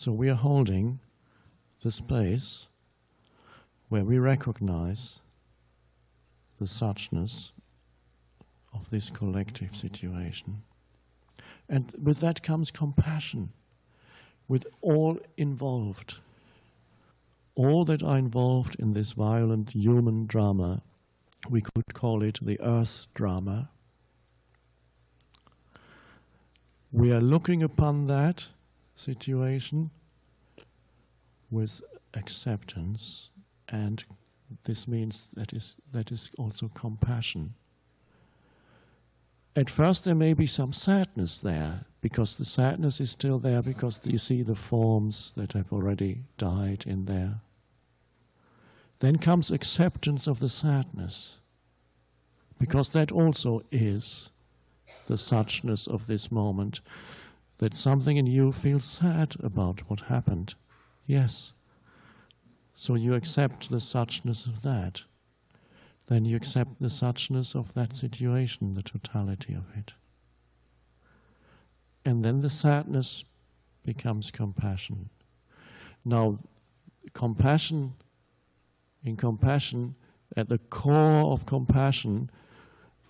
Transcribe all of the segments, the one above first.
So we are holding the space where we recognize the suchness of this collective situation. And with that comes compassion, with all involved. All that are involved in this violent human drama, we could call it the earth drama. We are looking upon that situation with acceptance and this means that is, that is also compassion. At first there may be some sadness there because the sadness is still there because you see the forms that have already died in there. Then comes acceptance of the sadness because that also is the suchness of this moment that something in you feels sad about what happened. Yes. So you accept the suchness of that. Then you accept the suchness of that situation, the totality of it. And then the sadness becomes compassion. Now, compassion, in compassion, at the core of compassion,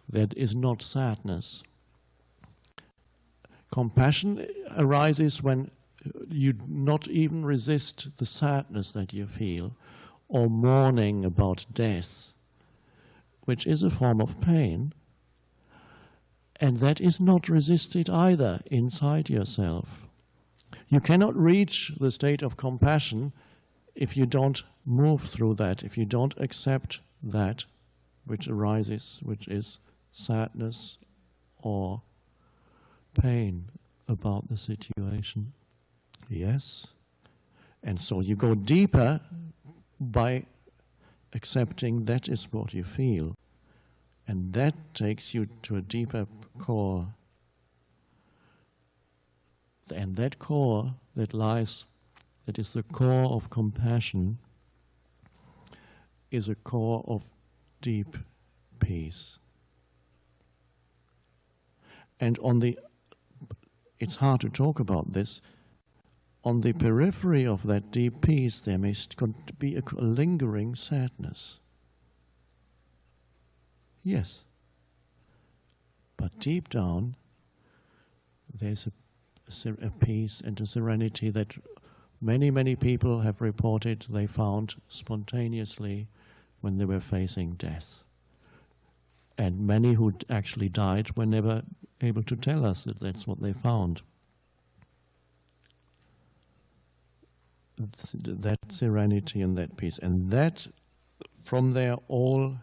that is not sadness. Compassion arises when you not even resist the sadness that you feel or mourning about death, which is a form of pain. And that is not resisted either inside yourself. You cannot reach the state of compassion if you don't move through that, if you don't accept that which arises, which is sadness or pain about the situation. Yes. And so you go deeper by accepting that is what you feel. And that takes you to a deeper core. And that core that lies, that is the core of compassion, is a core of deep peace. And on the, it's hard to talk about this, on the periphery of that deep peace, there may be a lingering sadness. Yes. But deep down, there's a, a, peace and a serenity that many, many people have reported they found spontaneously when they were facing death. And many who actually died were never able to tell us that that's what they found. that serenity and that peace. And that, from there, all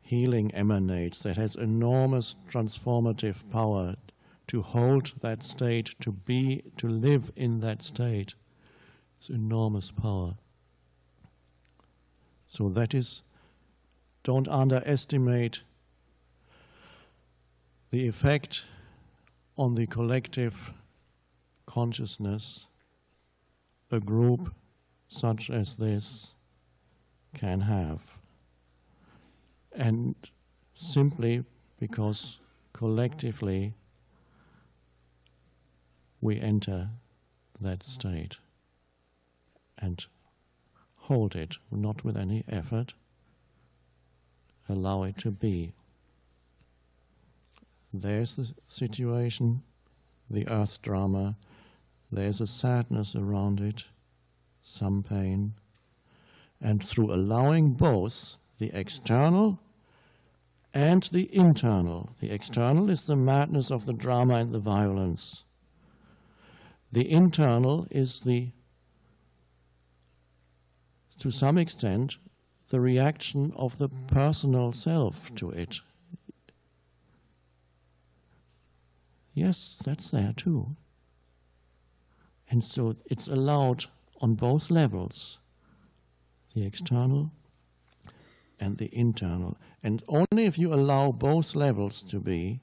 healing emanates. That has enormous transformative power to hold that state, to be, to live in that state. It's enormous power. So that is, don't underestimate the effect on the collective consciousness a group such as this can have. And simply because collectively we enter that state and hold it, not with any effort, allow it to be. There's the situation, the earth drama, there's a sadness around it, some pain. And through allowing both the external and the internal, the external is the madness of the drama and the violence. The internal is the, to some extent, the reaction of the personal self to it. Yes, that's there too. And so it's allowed on both levels, the external and the internal. And only if you allow both levels to be,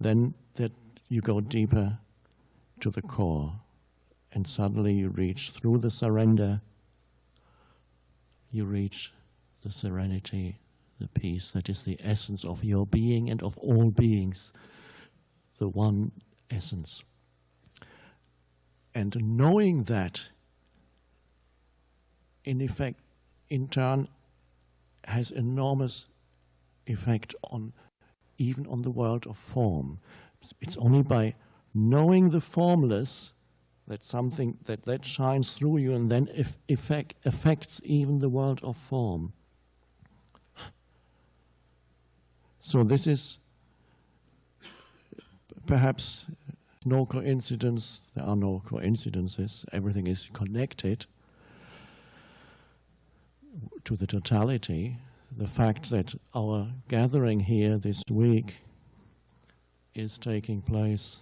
then that you go deeper to the core. And suddenly you reach through the surrender, you reach the serenity, the peace that is the essence of your being and of all beings, the one essence. And knowing that, in effect, in turn, has enormous effect on even on the world of form. It's only by knowing the formless that something that that shines through you and then if effect, affects even the world of form. So this is perhaps no coincidence. There are no coincidences. Everything is connected to the totality. The fact that our gathering here this week is taking place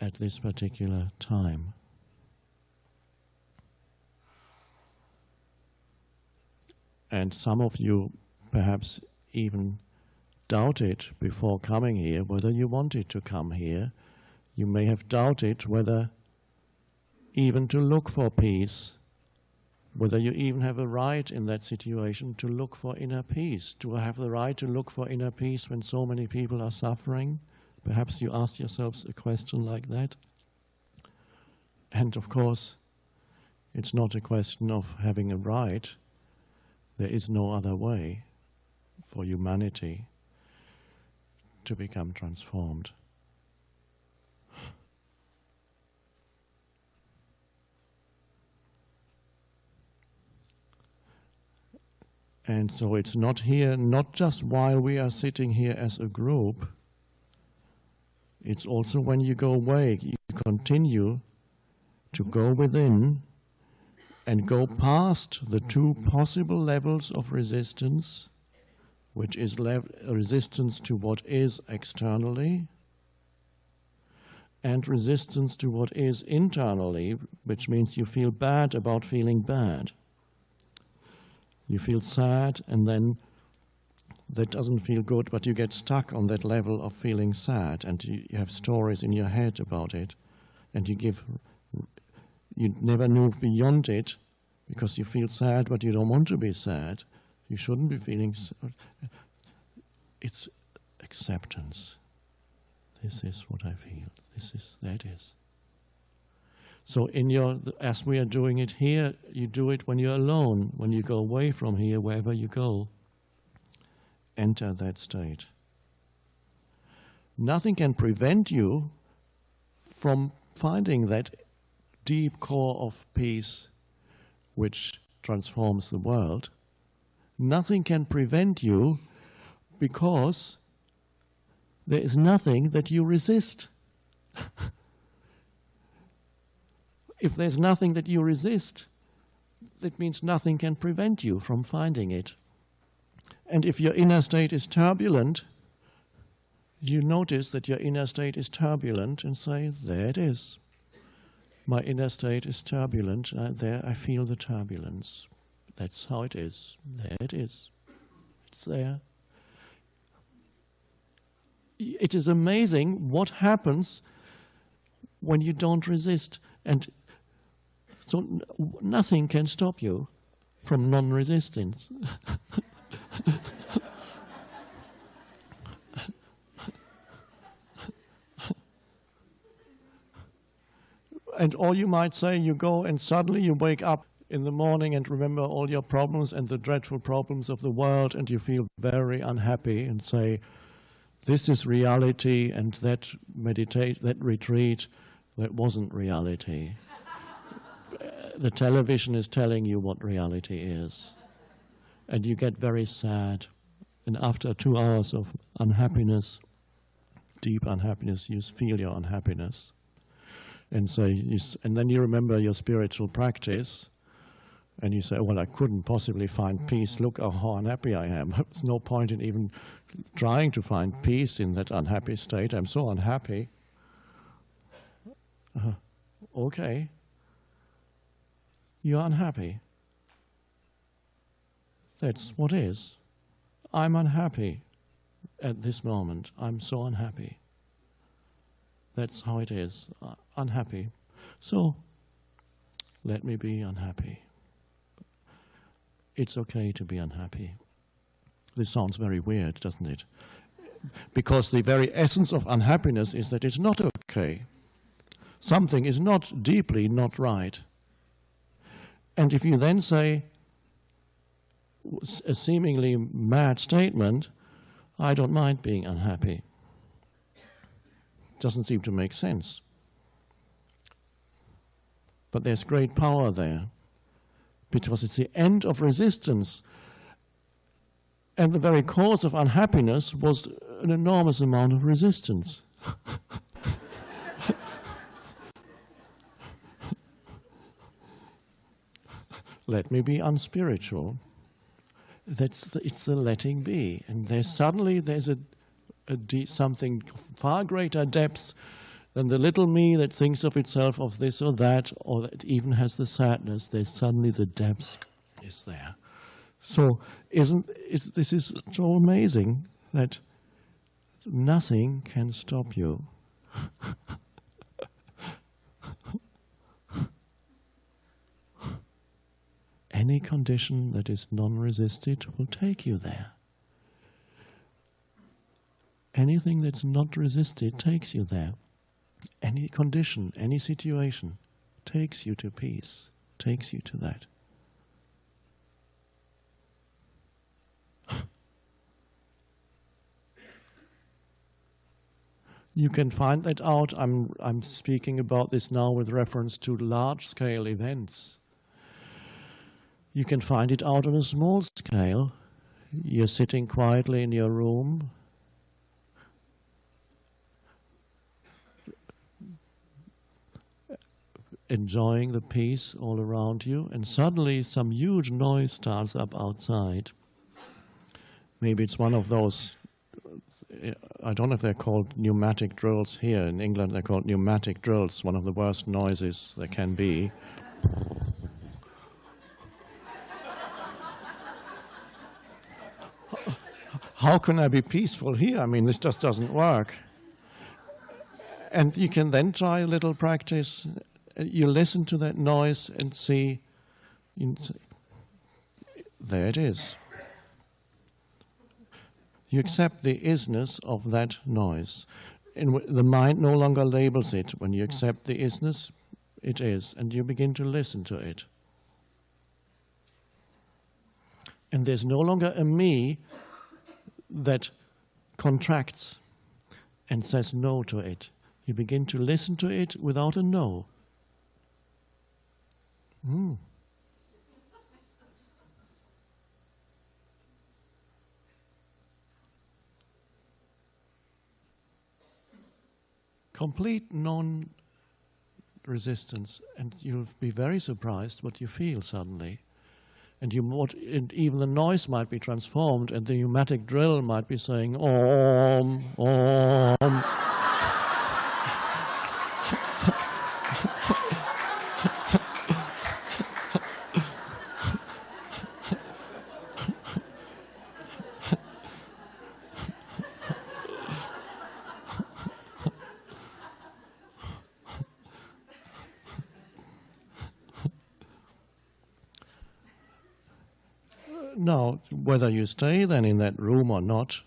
at this particular time. And some of you perhaps even doubted before coming here whether you wanted to come here. You may have doubted whether even to look for peace, whether you even have a right in that situation to look for inner peace. Do I have the right to look for inner peace when so many people are suffering? Perhaps you ask yourselves a question like that. And of course, it's not a question of having a right. There is no other way for humanity to become transformed. And so it's not here, not just while we are sitting here as a group, it's also when you go away, you continue to go within and go past the two possible levels of resistance, which is resistance to what is externally and resistance to what is internally, which means you feel bad about feeling bad. You feel sad and then that doesn't feel good, but you get stuck on that level of feeling sad, and you, have stories in your head about it, and you give, you never move beyond it because you feel sad, but you don't want to be sad. You shouldn't be feeling. It's acceptance. This is what I feel. This is that is. So in your, as we are doing it here, you do it when you're alone, when you go away from here, wherever you go enter that state. Nothing can prevent you from finding that deep core of peace which transforms the world. Nothing can prevent you because there is nothing that you resist. if there's nothing that you resist, that means nothing can prevent you from finding it. And if your inner state is turbulent, you notice that your inner state is turbulent and say, there it is. My inner state is turbulent. Uh, there I feel the turbulence. That's how it is. There it is. It's there. It is amazing what happens when you don't resist. And so nothing can stop you from non-resistance. and all you might say, you go and suddenly you wake up in the morning and remember all your problems and the dreadful problems of the world and you feel very unhappy and say, this is reality and that meditate, that retreat, that wasn't reality. the television is telling you what reality is and you get very sad. And after two hours of unhappiness, deep unhappiness, you feel your unhappiness. And so, you, and then you remember your spiritual practice, and you say, well, I couldn't possibly find peace. Look how unhappy I am. There's no point in even trying to find peace in that unhappy state. I'm so unhappy. Uh, okay. You're unhappy. That's what is. I'm unhappy at this moment. I'm so unhappy. That's how it is. Uh, unhappy. So, let me be unhappy. It's okay to be unhappy. This sounds very weird, doesn't it? Because the very essence of unhappiness is that it's not okay. something is not deeply not right. And if you then say a seemingly mad statement, I don't mind being unhappy, doesn't seem to make sense. But there's great power there because it's the end of resistance. And the very cause of unhappiness was an enormous amount of resistance. Let me be unspiritual. That's the, it's the letting be. And there's suddenly there's a, a something far greater depth then the little me that thinks of itself of this or that, or that even has the sadness, there's suddenly the depth is there. So isn't it, this is so amazing that nothing can stop you. Any condition that is non-resisted will take you there. Anything that's not resisted takes you there any condition, any situation takes you to peace, takes you to that. You can find that out. I'm, I'm speaking about this now with reference to large-scale events. You can find it out on a small scale. You're sitting quietly in your room, enjoying the peace all around you, and suddenly some huge noise starts up outside. Maybe it's one of those, I don't know if they're called pneumatic drills here. In England, they're called pneumatic drills, one of the worst noises there can be. How can I be peaceful here? I mean, this just doesn't work. And you can then try a little practice you listen to that noise and see, there it is. You accept the isness of that noise. And the mind no longer labels it. When you accept the isness, it is, and you begin to listen to it. And there's no longer a me that contracts and says no to it. You begin to listen to it without a no. Mm. Complete non-resistance, and you'll be very surprised what you feel suddenly. And, you and even the noise might be transformed, and the pneumatic drill might be saying, Om, Om. Now, whether you stay then in that room or not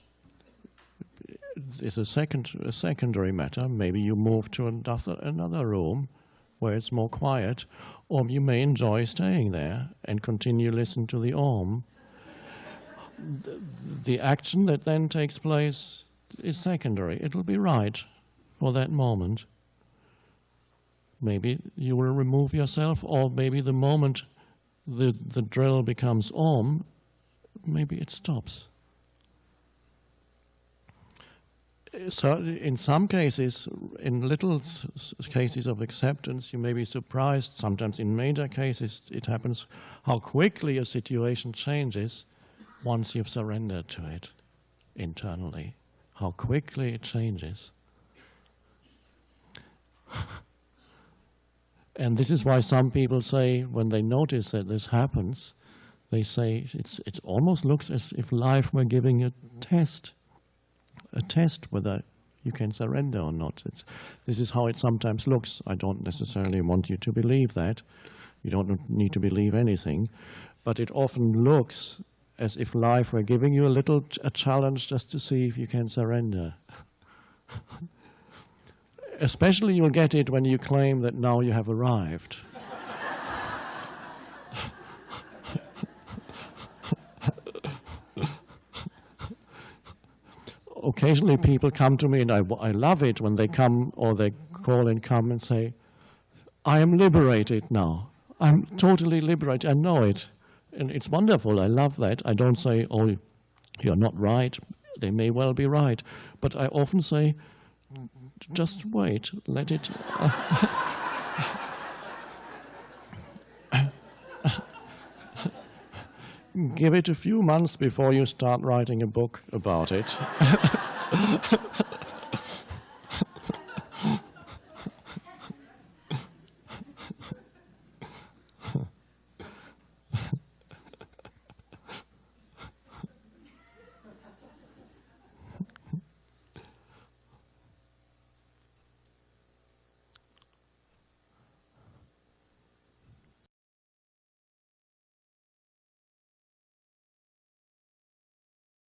is a, second, a secondary matter. Maybe you move to another, another room where it's more quiet, or you may enjoy staying there and continue listen to the Om. The, the action that then takes place is secondary. It'll be right for that moment. Maybe you will remove yourself, or maybe the moment the, the drill becomes Om, maybe it stops. So in some cases, in little cases of acceptance, you may be surprised. Sometimes in major cases, it happens how quickly a situation changes once you've surrendered to it internally. How quickly it changes. and this is why some people say, when they notice that this happens, they say it's, it almost looks as if life were giving a test, a test whether you can surrender or not. It's, this is how it sometimes looks. I don't necessarily want you to believe that. You don't need to believe anything. But it often looks as if life were giving you a little a challenge just to see if you can surrender. especially you'll get it when you claim that now you have arrived. Occasionally mm-hmm. people come to me and I, I love it when they come mm-hmm. or they call and come and say, I am liberated now. I'm mm-hmm. totally liberated. I know it. And it's wonderful. I love that. I don't say, oh, you're not right. They may well be right. But I often say, just wait, let it. Uh, Give it a few months before you start writing a book about it.